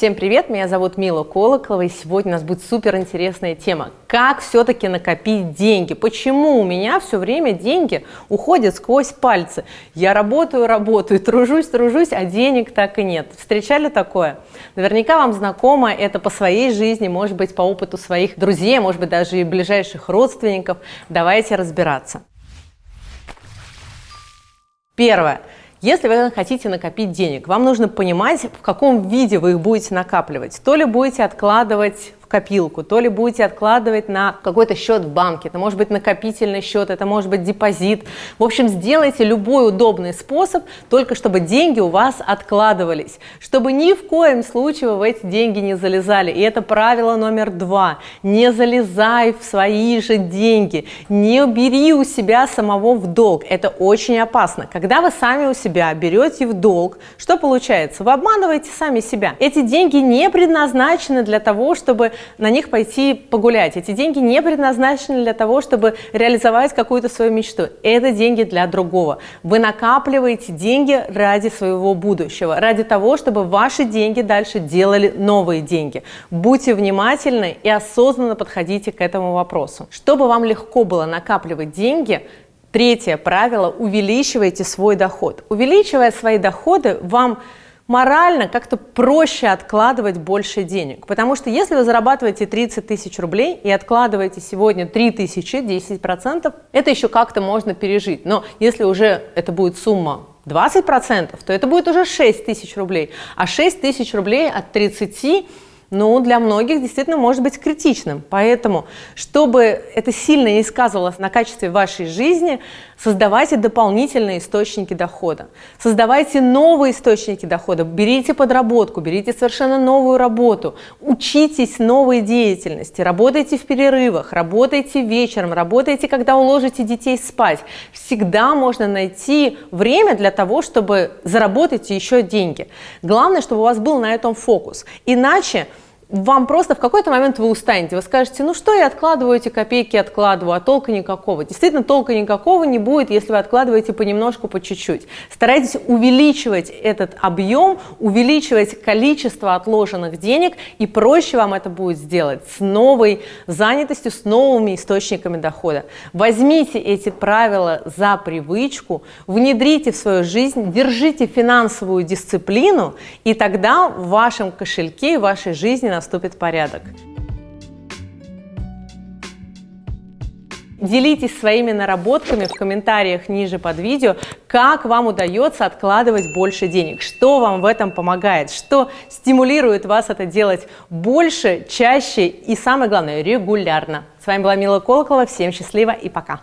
Всем привет, меня зовут Мила Колоколова, и сегодня у нас будет супер интересная тема. Как все-таки накопить деньги? Почему у меня все время деньги уходят сквозь пальцы? Я работаю, работаю, тружусь, тружусь, а денег так и нет. Встречали такое? Наверняка вам знакомо это по своей жизни, может быть, по опыту своих друзей, может быть, даже и ближайших родственников. Давайте разбираться. Первое. Если вы хотите накопить денег, вам нужно понимать, в каком виде вы их будете накапливать. То ли будете откладывать копилку, то ли будете откладывать на какой-то счет в банке, это может быть накопительный счет, это может быть депозит. В общем, сделайте любой удобный способ, только чтобы деньги у вас откладывались, чтобы ни в коем случае вы в эти деньги не залезали. И это правило номер два. Не залезай в свои же деньги, не бери у себя самого в долг. Это очень опасно. Когда вы сами у себя берете в долг, что получается? Вы обманываете сами себя. Эти деньги не предназначены для того, чтобы на них пойти погулять. Эти деньги не предназначены для того, чтобы реализовать какую-то свою мечту. Это деньги для другого. Вы накапливаете деньги ради своего будущего, ради того, чтобы ваши деньги дальше делали новые деньги. Будьте внимательны и осознанно подходите к этому вопросу. Чтобы вам легко было накапливать деньги, Третье правило – увеличивайте свой доход. Увеличивая свои доходы, вам морально как-то проще откладывать больше денег. Потому что если вы зарабатываете 30 тысяч рублей и откладываете сегодня 3 тысячи, 10%, это еще как-то можно пережить. Но если уже это будет сумма 20%, то это будет уже 6 тысяч рублей. А 6 тысяч рублей от 30 ну, для многих действительно может быть критичным. Поэтому, чтобы это сильно не сказывалось на качестве вашей жизни, создавайте дополнительные источники дохода. Создавайте новые источники дохода, берите подработку, берите совершенно новую работу, учитесь новой деятельности, работайте в перерывах, работайте вечером, работайте, когда уложите детей спать. Всегда можно найти время для того, чтобы заработать еще деньги. Главное, чтобы у вас был на этом фокус. Иначе вам просто в какой-то момент вы устанете, вы скажете, ну что я откладываю эти копейки, откладываю, а толка никакого. Действительно, толка никакого не будет, если вы откладываете понемножку, по чуть-чуть. Старайтесь увеличивать этот объем, увеличивать количество отложенных денег, и проще вам это будет сделать с новой занятостью, с новыми источниками дохода. Возьмите эти правила за привычку, внедрите в свою жизнь, держите финансовую дисциплину, и тогда в вашем кошельке, в вашей жизни наступит порядок. Делитесь своими наработками в комментариях ниже под видео, как вам удается откладывать больше денег, что вам в этом помогает, что стимулирует вас это делать больше, чаще и, самое главное, регулярно. С вами была Мила Колоколова, всем счастливо и пока!